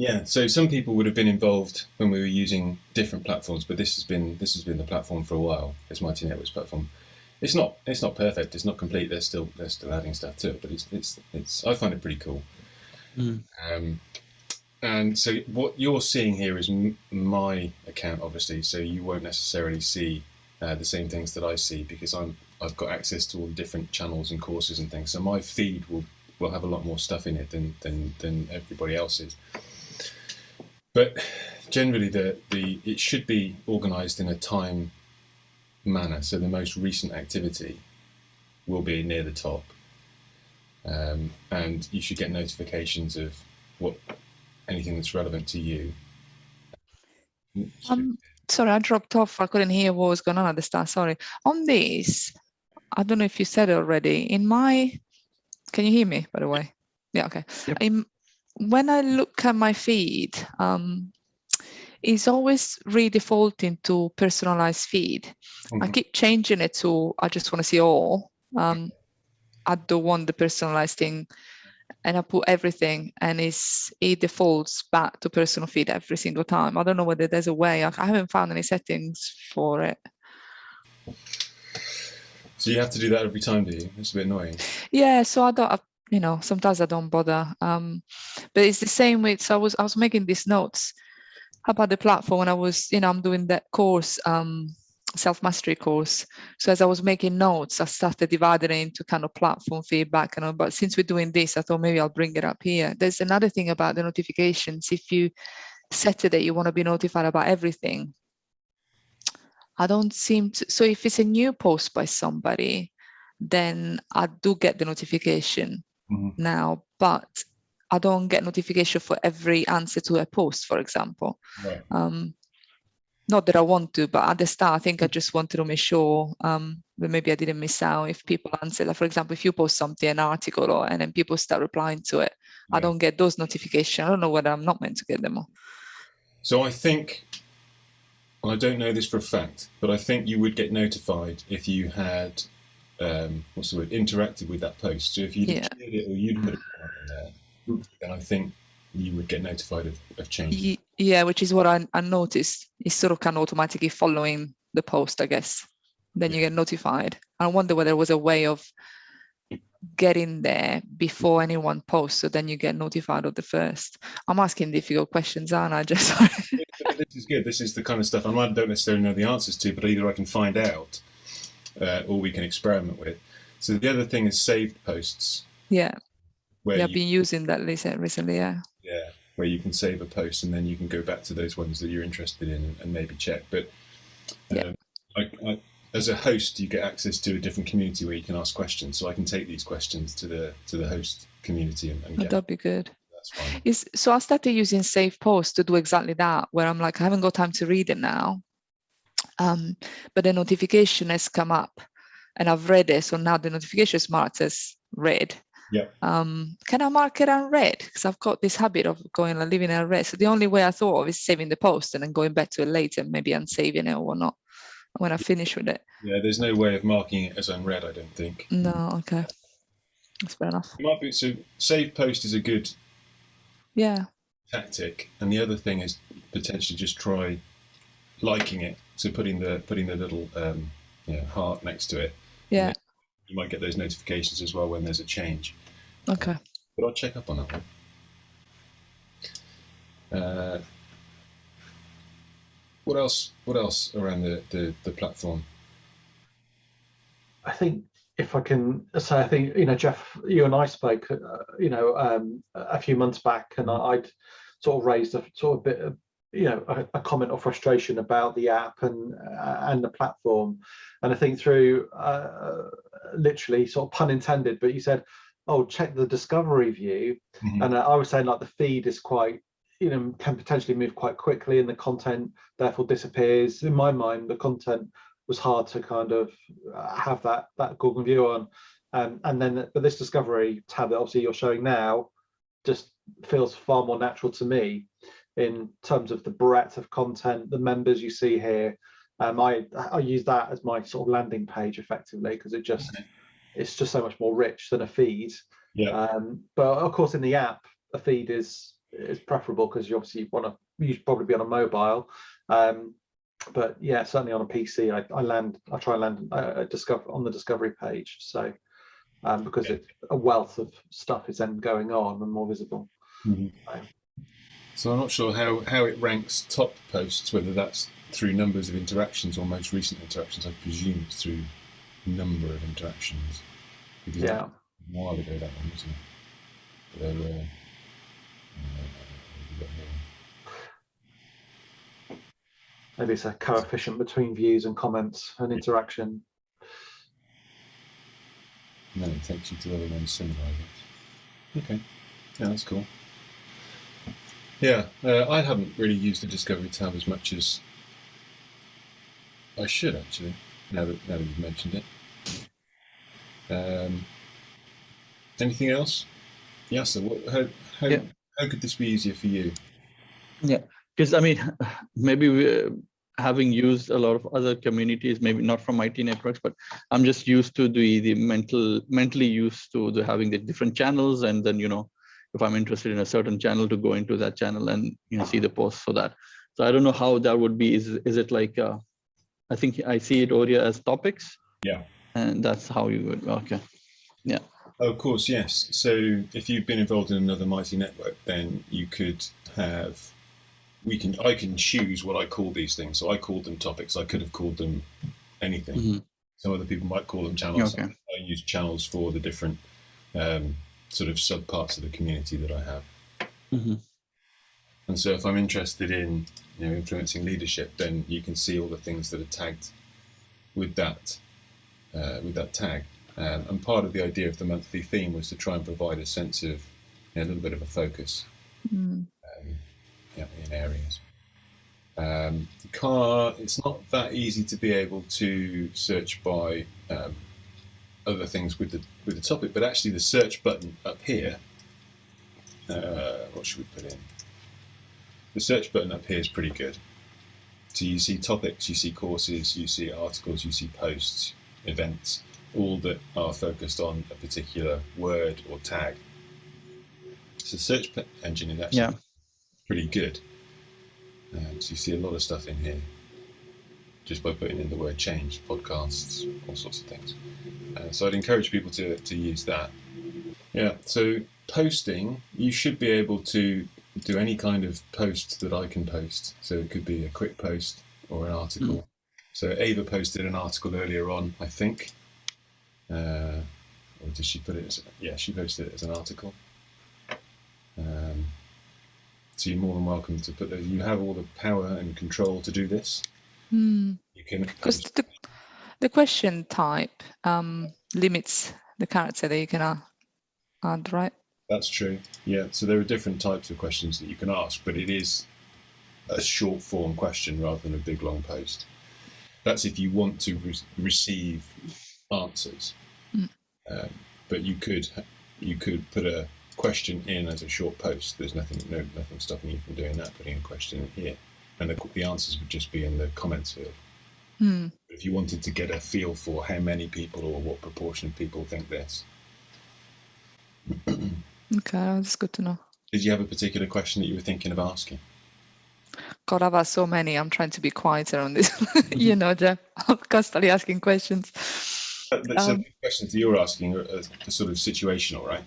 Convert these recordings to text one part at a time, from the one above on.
Yeah, so some people would have been involved when we were using different platforms, but this has been this has been the platform for a while. It's Mighty Networks platform. It's not it's not perfect. It's not complete. They're still they're still adding stuff to it, but it's it's it's. I find it pretty cool. Mm. Um, and so what you're seeing here is my account, obviously. So you won't necessarily see uh, the same things that I see because I'm I've got access to all the different channels and courses and things. So my feed will will have a lot more stuff in it than than than everybody else's. But generally, the, the it should be organised in a time manner. So the most recent activity will be near the top, um, and you should get notifications of what anything that's relevant to you. Um, sorry, I dropped off. I couldn't hear what was going on at the start. Sorry. On this, I don't know if you said it already. In my, can you hear me? By the way, yeah. Okay. Yep. In when I look at my feed, um, it's always redefaulting to personalized feed. Mm -hmm. I mm-hmm. keep changing it to I just want to see all. Um, I don't want the personalized thing and I put everything and it's, it defaults back to personal feed every single time. I don't know whether there's a way, I haven't found any settings for it. So you have to do that every time, do you? It's a bit annoying. Yeah, so I don't, you know, sometimes I don't bother. Um, but it's the same with, so I was, I was making these notes about the platform when I was, you know, I'm doing that course, um, self-mastery course. So as I was making notes, I started dividing it into kind of platform feedback and all, but since we're doing this, I thought maybe I'll bring it up here. There's another thing about the notifications. If you set it that you want to be notified about everything, I don't seem to, so if it's a new post by somebody, then I do get the notification mm now, but I don't get notification for every answer to a post, for example. Right. Um, not that I want to, but at the start, I think I just wanted to make sure um, that maybe I didn't miss out if people answer. Like, for example, if you post something, an article, or and then people start replying to it, yeah. I don't get those notifications. I don't know whether I'm not meant to get them. All. So I think, well, I don't know this for a fact, but I think you would get notified if you had, um, what's the word, interacted with that post. So if you'd yeah. it or you'd put it in there, then I think you would get notified of, of change. Yeah, which is what I, I noticed. It's sort of kind of automatically following the post, I guess. Then you get notified. I wonder whether there was a way of getting there before anyone posts, so then you get notified of the first. I'm asking difficult questions, aren't I? Just this is good. This is the kind of stuff I don't necessarily know the answers to, but either I can find out uh, or we can experiment with. So the other thing is saved posts. Yeah. Where yeah, I've been using that recently, yeah. Yeah, where you can save a post and then you can go back to those ones that you're interested in and, maybe check. But um, I, I, as a host, you get access to a different community where you can ask questions. So I can take these questions to the to the host community and, and oh, that'd be good. Is so I started using Save Post to do exactly that, where I'm like, I haven't got time to read it now. Um, but the notification has come up and I've read it. So now the notification is marked as read. Yeah. Um, can I mark it as unread? Because I've got this habit of going and leaving it unread. So the only way I thought of is saving the post and then going back to it later, maybe unsaving it or not when I finish with it. Yeah, there's no way of marking it as unread, I don't think. No, okay. That's fair enough. It might be, so save post is a good yeah tactic. And the other thing is potentially just try liking it. So putting the putting the little um, you know, heart next to it. Yeah. You might get those notifications as well when there's a change. Okay. But I'll check up on that one. Uh, what else? What else around the, the, the platform? I think if I can say, I think you know, Jeff, you and I spoke, uh, you know, um, a few months back, and I, would sort of raised a sort of bit of, you know, a, a, comment of frustration about the app and uh, and the platform, and I think through uh, literally sort of pun intended, but you said, oh, check the discovery view. Mm -hmm. And I was saying like the feed is quite, you know, can potentially move quite quickly and the content therefore disappears. In my mind, the content was hard to kind of uh, have that that Google view on. Um, and then but this discovery tab that obviously you're showing now just feels far more natural to me in terms of the breadth of content, the members you see here, um, I I use that as my sort of landing page effectively because it just it's just so much more rich than a feed. Yeah. Um, but of course, in the app, a feed is is preferable because you obviously want to you should probably be on a mobile. Um, but yeah, certainly on a PC, I, I land I try and land uh, discover on the discovery page. So um, because it, a wealth of stuff is then going on and more visible. So I'm not sure how, how it ranks top posts, whether that's through numbers of interactions or most recent interactions. I presume it's through number of interactions. Because Yeah. a while ago that one, wasn't it? But. Uh, what have we got here? Maybe it's a coefficient between views and comments and interaction. And then it takes you to other ones similar, I guess. Okay. Yeah, that's cool. Yeah, uh, I haven't really used the Discovery tab as much as I should actually. Now that now that you've mentioned it. Um, anything else? Yeah. So, what, how how Yeah. how could this be easier for you? Yeah, because I mean, maybe we, uh, having used a lot of other communities, maybe not from Mighty Networks, but I'm just used to the the mental mentally used to the having the different channels, and then you know, if I'm interested in a certain channel, to go into that channel and you know see the posts for that. So I don't know how that would be. Is is it like? Uh, I think I see it here as topics. Yeah. And that's how you would. Okay. Yeah. of course, yes. So if you've been involved in another mighty network, then you could have. We can. I can choose what I call these things. So I called them topics. I could have called them anything. Mhm. Some other people might call them channels. Okay. I use channels for the different um, sort of subparts of the community that I have. Mhm. And so if I'm interested in you know influencing leadership, then you can see all the things that are tagged with that uh, with that tag. Um, and part of the idea of the monthly theme was to try and provide a sense of you know, a little bit of a focus Mm. um, yeah, in areas. Um, car, it's not that easy to be able to search by um, other things with the with the topic, but actually the search button up here. Uh, what should we put in? The search button up here is pretty good. So you see topics, you see courses, you see articles, you see posts, events, all that are focused on a particular word or tag. So search engine is actually Yeah. pretty good. So you see a lot of stuff in here just by putting in the word change, podcasts, all sorts of things. Uh, so I'd encourage people to, to use that. Yeah, so posting, you should be able to do any kind of post that I can post. So it could be a quick post or an article. So Ava posted an article earlier on, I think. Uh, or did she put it as, yeah, she posted it as an article. Um, so you're more than welcome to put those. You have all the power and control to do this. Mm. You can Because the, the question type um, limits the character that you can add, right? That's true. Yeah. So there are different types of questions that you can ask, but it is a short form question rather than a big long post. That's if you want to re- receive answers. Mm. Um, but you could you could put a question in as a short post. There's nothing no nothing stopping you from doing that. Putting a question in here, and the, the answers would just be in the comments field. Mm. If you wanted to get a feel for how many people or what proportion of people think this, Okay, that's good to know. did you have a particular question that you were thinking of asking? God, I've asked so many. I'm trying to be quieter on this. you know, Jeff, I'm constantly asking questions. Uh, So Um, the questions that you're asking are, are, are sort of situational, right?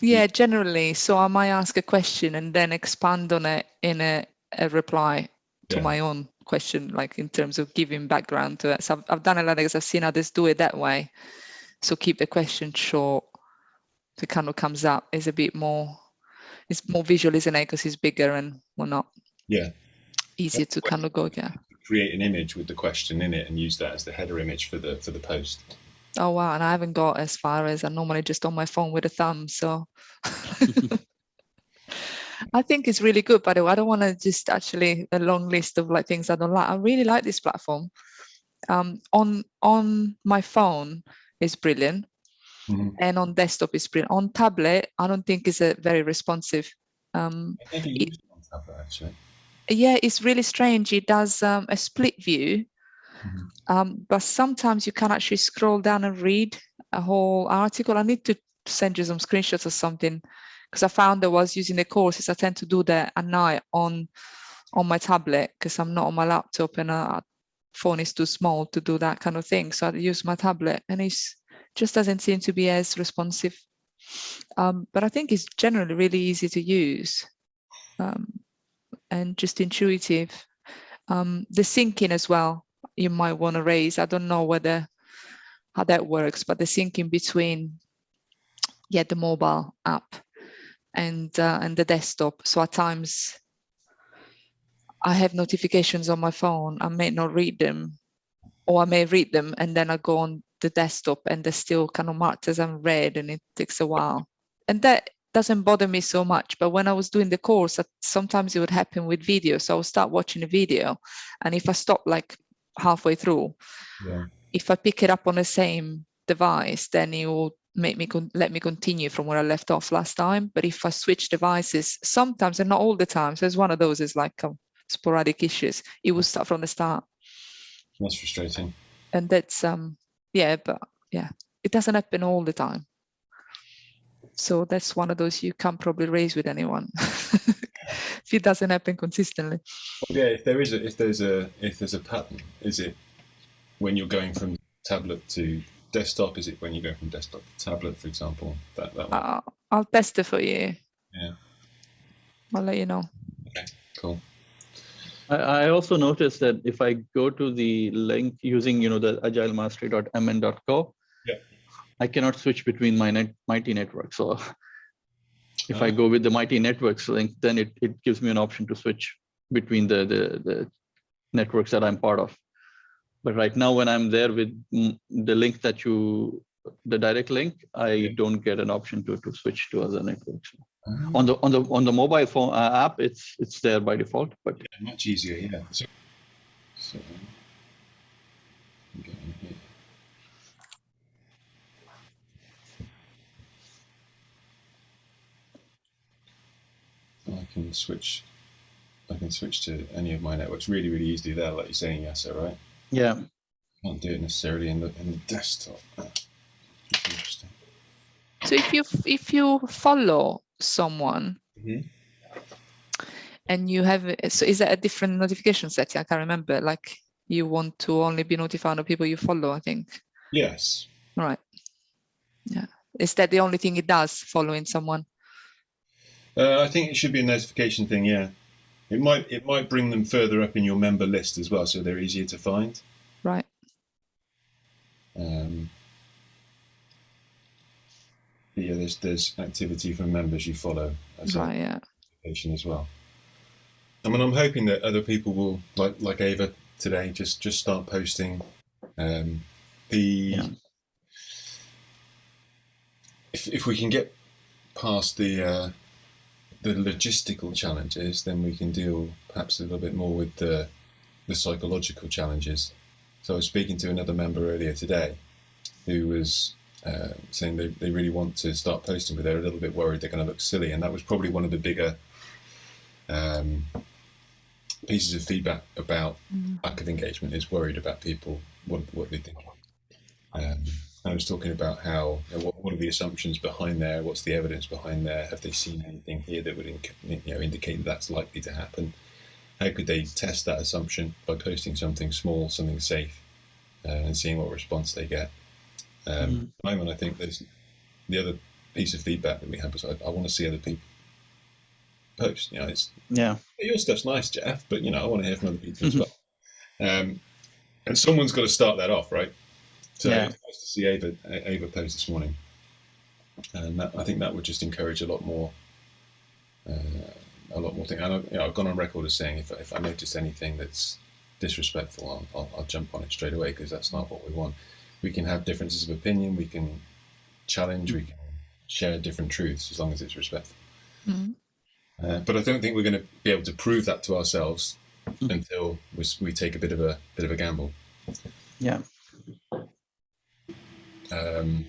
Yeah, generally. So I might ask a question and then expand on it in a, a reply to Yeah. my own question, like in terms of giving background to it. So I've, I've done a lot because I've seen others do it that way. So keep the question short. The it kind of comes up is a bit more, it's more visual, isn't it? Because it's bigger and whatnot. Yeah. Easier to kind of go, yeah. Create an image with the question in it and use that as the header image for the for the post. Oh wow, and I haven't got as far as I normally just on my phone with a thumb. So I think it's really good. By the way, I don't want to just actually a long list of like things I don't like. I really like this platform. Um, on on my phone is brilliant, Mhm. and on desktop is brilliant. On tablet, I don't think it's a very responsive. Um, It- on tablet actually. yeah, it's really strange. It does um, a split view, Mhm. um, but sometimes you can actually scroll down and read a whole article. I need to send you some screenshots or something because I found I was using the courses. I tend to do that at night on on my tablet because I'm not on my laptop and a phone is too small to do that kind of thing. So I use my tablet and it just doesn't seem to be as responsive. Um, but I think it's generally really easy to use um, and just intuitive. Um, the syncing as well, you might want to raise. I don't know whether how that works, but the syncing between yeah the mobile app and uh, and the desktop. So at times I have notifications on my phone. I may not read them, or I may read them and then I go on the desktop and they're still kind of marked as unread, and it takes a while. And that doesn't bother me so much. But when I was doing the course, sometimes it would happen with video. So I would start watching a video, and if I stop like halfway through, Yeah. if I pick it up on the same device, then it will make me con- let me continue from where I left off last time. But if I switch devices, sometimes and not all the time, so it's one of those is like um, sporadic issues. It will start from the start, That's frustrating. and that's um yeah, but yeah, it doesn't happen all the time. So that's one of those you can't probably raise with anyone if it doesn't happen consistently. Yeah, if there is a if there's a if there's a pattern, is it when you're going from tablet to desktop? Is it when you go from desktop to tablet, for example? That that one. I'll, I'll test it for you. Yeah. I'll let you know. Okay, Cool. I, I also noticed that if I go to the link using, you know, the agilemastery.mn.co, Yeah. I cannot switch between my net, Mighty network. So if I Ah. go with the Mighty networks link, then it, it gives me an option to switch between the, the, the networks that I'm part of. But right now, when I'm there with mm, the link that you, the direct link, I don't get an option to, to switch to other networks. Ah, On the on the on the mobile phone uh, app, it's it's there by default, but yeah, much easier, yeah. So, so I'm going here. I can switch. I can switch to any of my networks really, really easily there, like you're saying, Yasser, right? Yeah, Can't do it necessarily in the in the desktop. That's interesting. So if you if you follow someone Mhm. and you have so is that a different notification setting? I can't remember. Like you want to only be notified of people you follow. I think. Yes. Right. Yeah. Is that the only thing it does? Following someone. Uh, I think it should be a notification thing. Yeah, it might it might bring them further up in your member list as well, so they're easier to find. Right. Um, yeah, there's there's activity from members you follow as Right. a Yeah. as well. I mean, I'm hoping that other people will like like Ava today just just start posting um, the. Yeah. If if we can get past the uh, the logistical challenges, then we can deal perhaps a little bit more with the the psychological challenges. So I was speaking to another member earlier today, who was uh, saying they, they really want to start posting, but they're a little bit worried they're going to look silly, and that was probably one of the bigger um, pieces of feedback about Mm. lack of engagement. Is worried about people what what they think. Um, I was talking about how you know, what, what are the assumptions behind there? What's the evidence behind there? Have they seen anything here that would inc- you know indicate that that's likely to happen? How could they test that assumption by posting something small, something safe, uh, and seeing what response they get? Um. At the moment, I think there's the other piece of feedback that we have was I, I want to see other people post. You know, it's yeah, your stuff's nice, Jeff, but you know, I want to hear from other people as well. Um, and someone's got to start that off, right? So Yeah. it's nice to see Ava, Ava post this morning, and that, I think that would just encourage a lot more, uh, a lot more thing. And I, you know, I've gone on record as saying if, if I notice anything that's disrespectful, I'll, I'll, I'll jump on it straight away because that's not what we want. We can have differences of opinion, we can challenge, we can share different truths as long as it's respectful. Mhm. Uh, but I don't think we're going to be able to prove that to ourselves Mm. until we, we take a bit of a bit of a gamble. yeah, Um,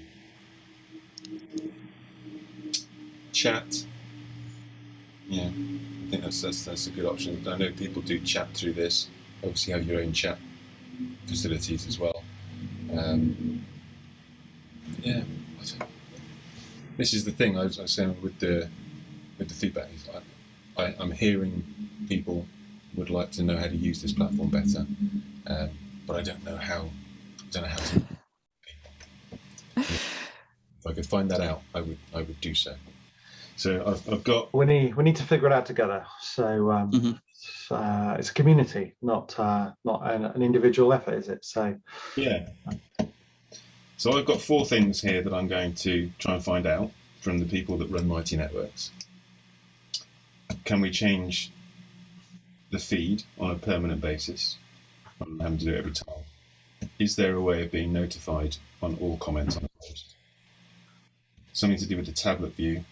chat, yeah, I think that's, that's that's a good option. I know people do chat through this. Obviously, have your own chat facilities as well. Um, yeah, this is the thing I was, I was saying with the with the feedback. I, I'm hearing people would like to know how to use this platform better, um, but I don't know how. I don't know how to. If I could find that out, I would. I would do so. So I've, I've got We need we need to figure it out together. So um, Mhm. it's, uh, it's a community, not uh, not an, an individual effort, is it? So Yeah. So I've got four things here that I'm going to try and find out from the people that run Mighty Networks. Can we change the feed on a permanent basis? I'm having to do it every time. Is there a way of being notified on all comments on the post? Something to do with the tablet view.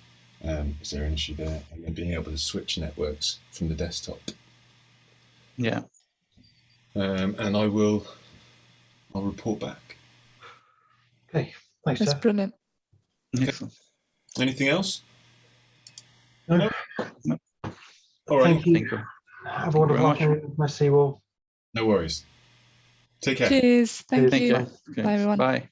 Um, is there an issue there? And then being able to switch networks from the desktop. Yeah. Um, and I will, I'll report back. okay, thanks, That's Jeff. brilliant. Excellent. Anything else? No. No. All right. Thank you. Thank you. Have a wonderful very much. afternoon. Nice to see you all. No worries. Take care. Cheers. Thank Cheers. Thank you. you. Okay. Bye, everyone. Bye.